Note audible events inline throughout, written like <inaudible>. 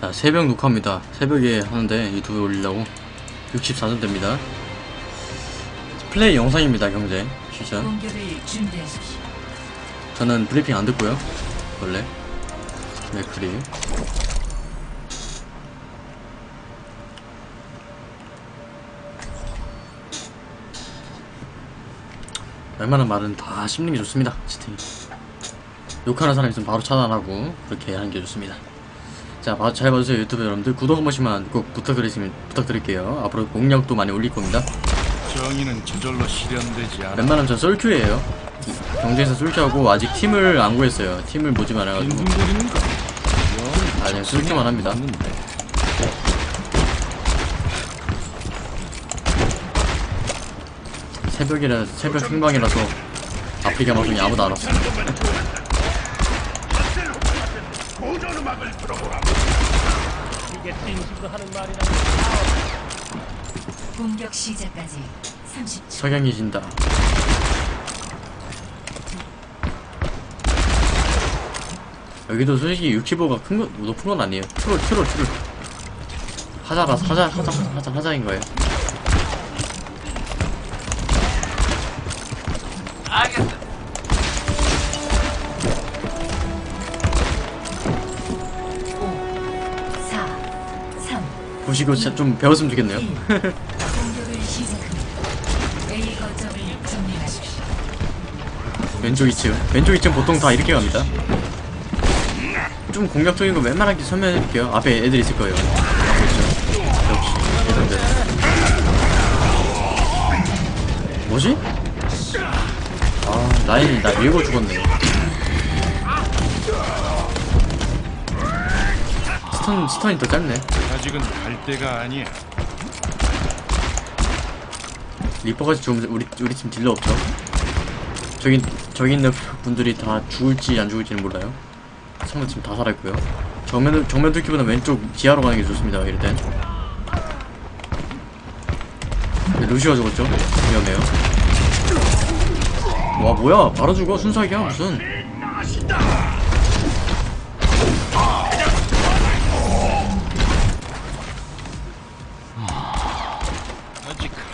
자, 새벽 녹화입니다. 새벽에 하는데 유튜브에 올리려고 64점 됩니다. 플레이 영상입니다, 경제. 진짜. 저는 브리핑 안 듣고요. 원래. 맥크리. 웬만한 말은 다 씹는 게 좋습니다. 채팅이. 욕하는 사람 있으면 바로 차단하고 그렇게 하는 게 좋습니다. 자, 봐- 잘 봐주세요 유튜브 여러분들 구독 한 번씩만 꼭 부탁드리시면 부탁드릴게요. 앞으로 공략도 많이 올릴 겁니다. 정의는 저절로 실현되지 않아. 웬만하면 전 썰큐예요. 경쟁에서 썰큐하고 아직 팀을 안 구했어요. 팀을 모집 안 해가지고 빈둥거리는 거. 아 그냥 썰큐만 합니다. 새벽이라 새벽 생방이라서 아프리카 방송이 아무도 안 왔어. 공격 시작까지 30초. 석양이 진다. 여기도 솔직히 65가 큰 거, 높은 건 아니에요. 트롤, 트롤, 트롤. 하자라, 하자, 하자, 하자, 하자인 거예요. 사, 보시고 진짜 좀 배웠으면 좋겠네요. 왼쪽 2층. 왼쪽 2층 보통 다 이렇게 갑니다. 좀 공격적인 거 웬만하게 설명해드릴게요. 앞에 애들 있을 거예요. 보이시죠? 역시, 예상대로. 뭐지? 아, 라인이 나 밀고 죽었네. stun, stun이 더 짧네. 아직은 갈 때가 아니야. 리퍼까지 죽으면 우리, 우리 팀 딜러 없죠? 저기, 저기 있는 분들이 다 죽을지 안 죽을지는 몰라요. 상대팀 다 살아있고요. 정면, 정면 뚫기보다 왼쪽 지하로 가는 게 좋습니다, 이럴 땐. 네, 루시가 죽었죠? 위험해요. 와, 뭐야. 바로 죽어. 순삭이야, 무슨.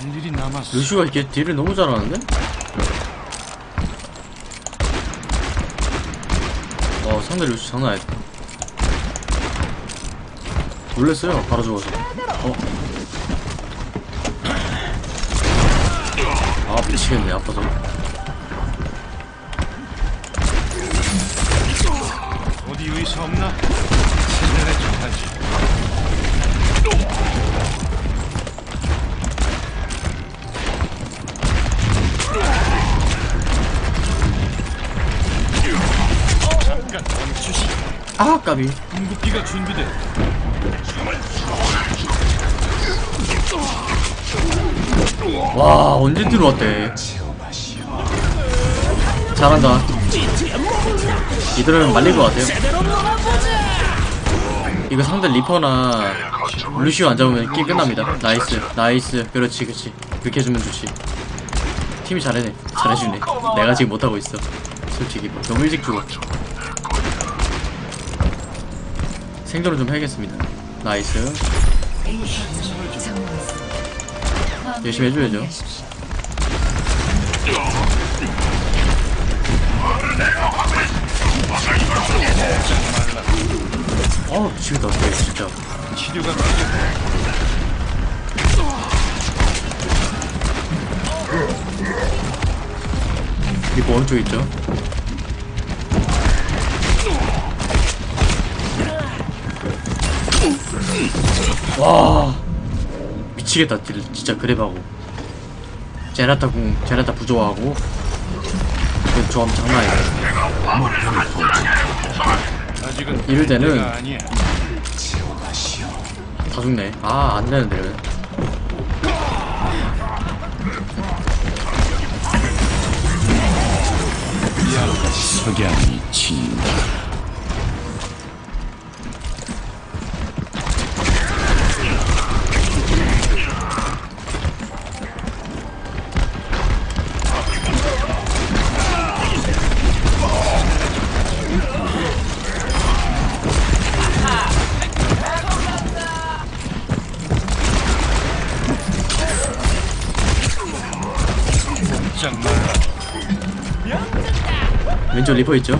아직 할 일이 남았어. 루시가 이렇게 딜을 너무 잘하는데? 어, 상대 루시 장난 아니다. 놀랬어요, 바로 죽어서. 어? 아, 미치겠네, 아파서. 어디 의사 없나? 신뢰를 하지. 아, 까비. 궁극기가 준비돼. 와, 언제 들어왔대. 잘한다. 이들은 말릴 것 같아요. 이거 상대 리퍼나 루시오 안 잡으면 게임 끝납니다. nice, nice. 그렇지, 그렇지. 그렇게 해주면 좋지. 팀이 잘해네. 잘해주네. 내가 지금 못하고 있어. 솔직히 뭐 너무 일찍 죽어. 생존을 좀 해야겠습니다. nice. 열심히 해줘야죠. 어, 미치겠다. 네, 진짜. 치료가. 리퍼 오른쪽 있죠? 와 미치겠다. 딜 진짜 grab하고. 젠야타 궁 젠야타 부조화고. 그 조합 장난 아니야. 이럴 갈 때는. 다 죽네. 아 안되는데 이러면. 석양이 친다. 왼쪽 리퍼 있죠?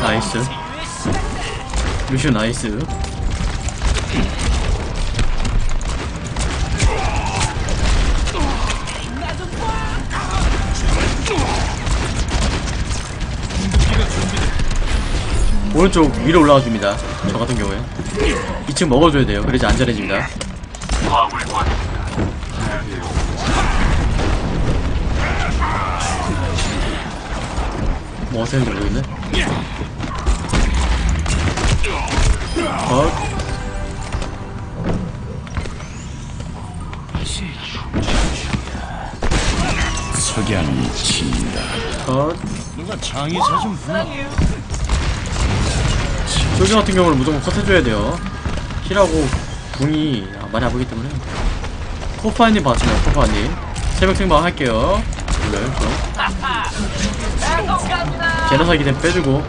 나이스 루시오 나이스 오른쪽 위로 올라가 줍니다 저 같은 경우에 2층 먹어줘야 돼요 그래야지 안전해집니다 뭐 어떻게 하는지 모르겠네 컷 석양이 친다. 컷. 누가 장의사 좀 불러. 솔저 같은 경우는 무조건 컷 해줘야 돼요. 힐하고 궁이 많이 아프기 때문에. 코파님 봤습니다, 코파님. 새벽 생방 할게요. 몰라요, 저. 제너사기 템 빼주고.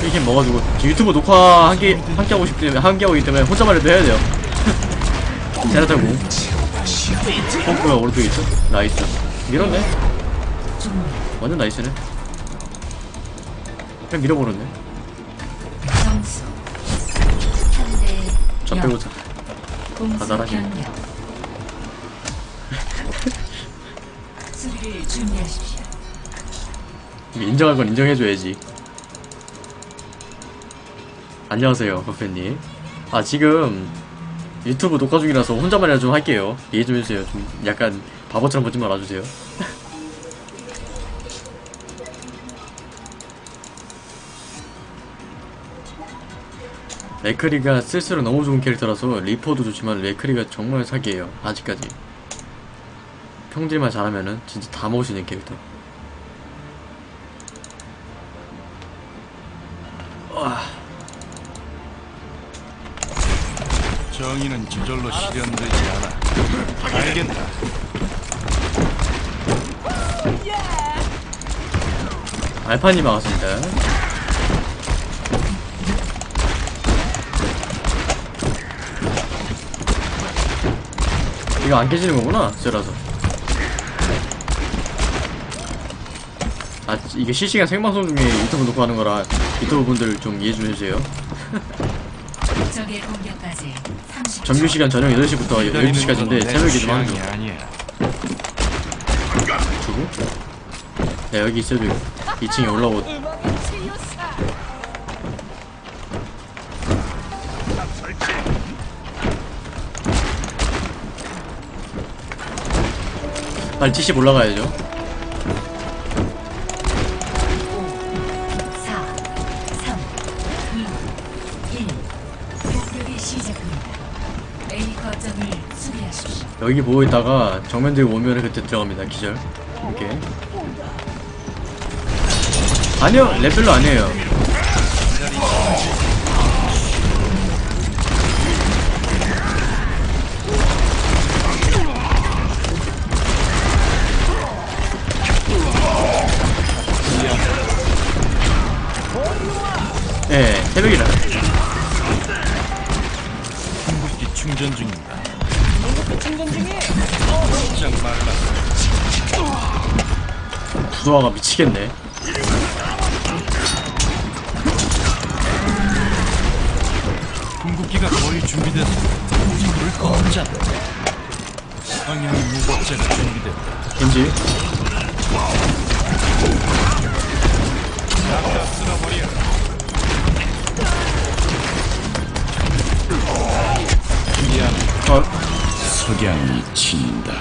이렇게 먹어주고. 유튜브 녹화 함께, 함께 하고 싶기 때문에, 함께 하기 때문에 혼자만 해도 해야 돼요. <laughs> 제너타고. pom프가 오른쪽에 있죠? 나이스. 밀었네. 완전 나이스네. 그냥 밀어버렸네. 저 빼고 자. 수비를 준비하십시오 인정할 건 인정해줘야지. 안녕하세요, 버페님. 아, 지금 유튜브 녹화 중이라서 혼자만이라 좀 할게요. 이해 좀 해주세요. 좀 약간 바보처럼 보지 말아주세요. <laughs> 레크리가 쓸수록 너무 좋은 캐릭터라서 리퍼도 좋지만 레크리가 정말 사기예요. 아직까지. 평딜만 잘하면은 진짜 다 먹을 수 있는 캐릭터. 정의는 저절로 실현되지 않아. 알겠다. 알파님 반갑습니다. 이거 안 깨지는 거구나, 쇠라서. 아, 이게 실시간 생방송 중에 유튜브 녹화 하는 거라 유튜브 분들 좀 이해 좀 해주세요. 적의 공격까지 30초 정규 시간 저녁 8시부터 12시까지인데 새벽에 좀 하는 중. 주고. 야, 여기 있어도 2층에 올라오고. 빨리 70 올라가야죠. 4 3 2 1 공격이 시작합니다 A 거점을 수비하십시오 여기 보고 있다가 정면 들고 오면은 그때 들어갑니다. 기절. 이렇게. 아니요, 레벨로 아니에요. 충전 중에 꼼짝 말라. 부도화가 미치겠네. 궁극기가 거의 준비됐다. 불을 꺼자. 성향의 무법자가 준비됐다. 겐지. 다 쓸어버려. 석양이 친다.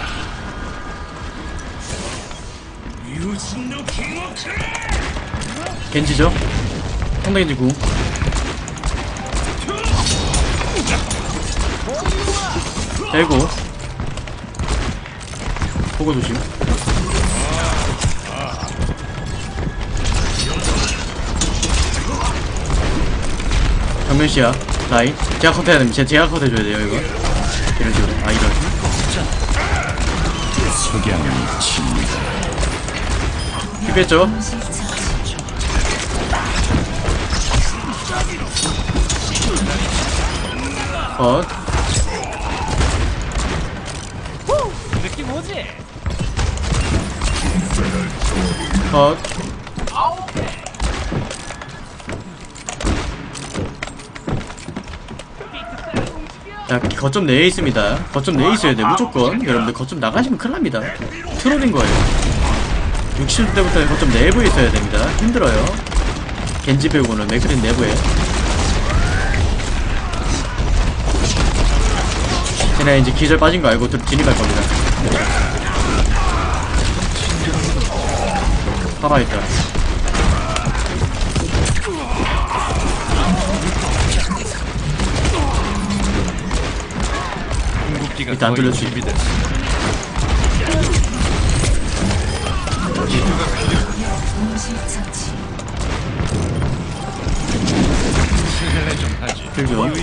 겐지죠? 겐지 구. 빼고. 보고 조심. 정면시야 라인 제가 컷해야 됩니다 제- 제가 컷해줘야 돼요 이거 아 이런 석양이 칩니다. 피배죠? 어 느낌 오지? 어 자, 거점 내에 있습니다. 거점 내에 있어야 돼, 무조건. 여러분들, 거점 나가시면 큰일 납니다. 트롤인 거예요. 60대부터 거점 내부에 있어야 됩니다. 힘들어요. 겐지 배우고는 맥크린 내부에. 쟤네 이제 기절 빠진 거 알고 들- 진입할 겁니다. 살아있다. 일단 안?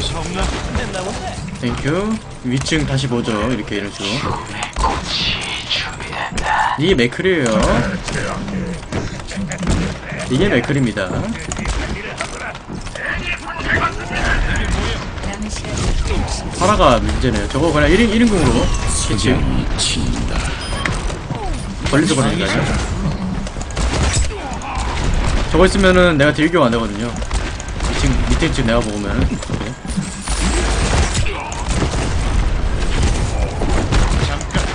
됐나 본데? 땡큐 위층 다시 보죠. 이렇게 이런 식으로 이게 맥클이에요. 이게 맥클입니다 파라가 문제네요. 저거 그냥 1인, 1인궁으로 캐치 석양이 친다. 걸리서 그러니까요 저거 있으면은 내가 딜교 안 되거든요. 위층 밑에 층 내가 먹으면은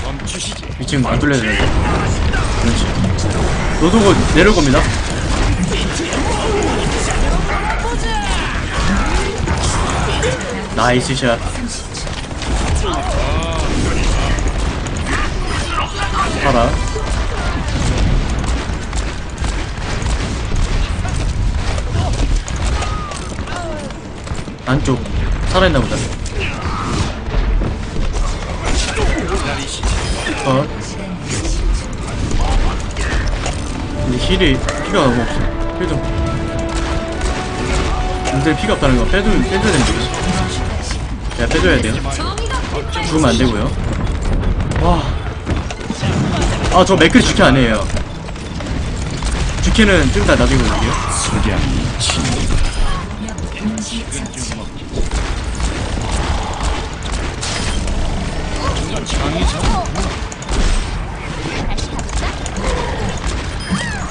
멈추시지. 위층 안 뚫려야 되는데. 그렇지. 곧 내려올 겁니다 나이스 샷. 봐라. 안쪽 살아있나 보다. 어? 근데 힐이 피가 너무 없어. 힐좀. 근데 피가 없다는 건 빼도 빼줘야 되는 거지 야 빼줘야 돼요. 죽으면 안 되고요. 와 아저 맥클이 주캐 아니에요. 주캐는 좀 이따 나중에 볼게요.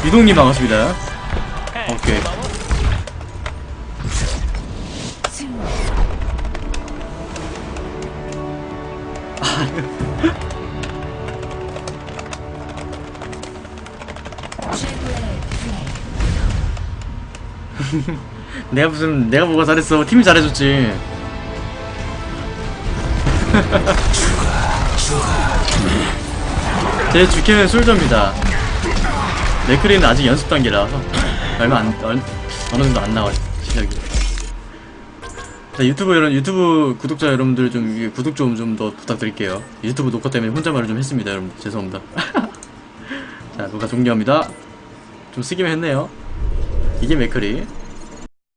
이동님 반갑습니다. 오케이 <laughs> 내가 무슨 내가 뭐가 잘했어. 팀이 잘해줬지. 제 주캐는 솔저입니다. 네크리는 아직 연습 단계라서 얼마 안 얼, 어느 정도 안 나와요 실력이. 자 유튜브 여러분 유튜브 구독자 여러분들 좀 구독 좀 좀 더 부탁드릴게요. 유튜브 녹화 때문에 혼잣말을 좀 했습니다 여러분. 죄송합니다. <laughs> 자 녹화 종료합니다. 좀 쓰기만 했네요. 이게 맥크리